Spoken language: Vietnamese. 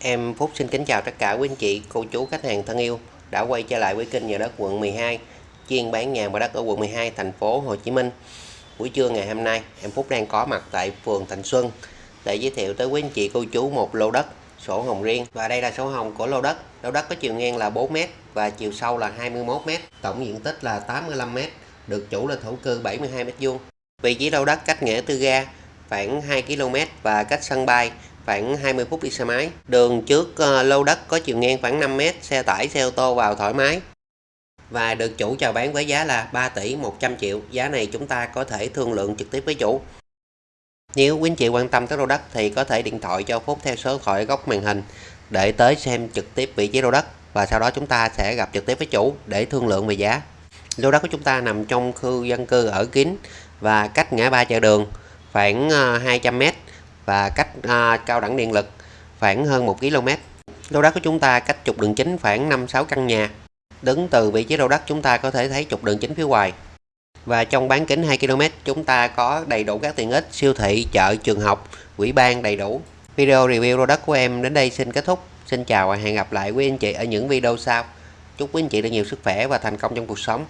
Em Phúc xin kính chào tất cả quý anh chị, cô chú, khách hàng thân yêu đã quay trở lại với kênh nhà đất quận 12 chuyên bán nhà và đất ở quận 12 thành phố Hồ Chí Minh. Buổi trưa ngày hôm nay, em Phúc đang có mặt tại phường Thành Xuân để giới thiệu tới quý anh chị cô chú một lô đất sổ hồng riêng và đây là sổ hồng của lô đất. Lô đất có chiều ngang là 4m và chiều sâu là 21m, tổng diện tích là 85m, được chủ là thổ cư 72m2. Vị trí lô đất cách nghĩa tư ga khoảng 2 km và cách sân bay khoảng 20 phút đi xe máy. Đường trước uh, lô đất có chiều ngang khoảng 5 m, xe tải, xe ô tô vào thoải mái. Và được chủ chào bán với giá là 3 tỷ 100 triệu. Giá này chúng ta có thể thương lượng trực tiếp với chủ. Nếu quý anh chị quan tâm tới lô đất thì có thể điện thoại cho Phúc theo số điện thoại góc màn hình để tới xem trực tiếp vị trí lô đất và sau đó chúng ta sẽ gặp trực tiếp với chủ để thương lượng về giá. Lô đất của chúng ta nằm trong khu dân cư ở kín và cách ngã ba chợ đường khoảng ờ, 200 m và cách à, cao đẳng điện lực khoảng hơn 1 km. Lô đất của chúng ta cách trục đường chính khoảng 5-6 căn nhà. Đứng từ vị trí lô đất chúng ta có thể thấy trục đường chính phía ngoài. Và trong bán kính 2 km chúng ta có đầy đủ các tiện ích siêu thị, chợ, trường học, quỹ ban đầy đủ. Video review lô đất của em đến đây xin kết thúc. Xin chào và hẹn gặp lại quý anh chị ở những video sau. Chúc quý anh chị được nhiều sức khỏe và thành công trong cuộc sống.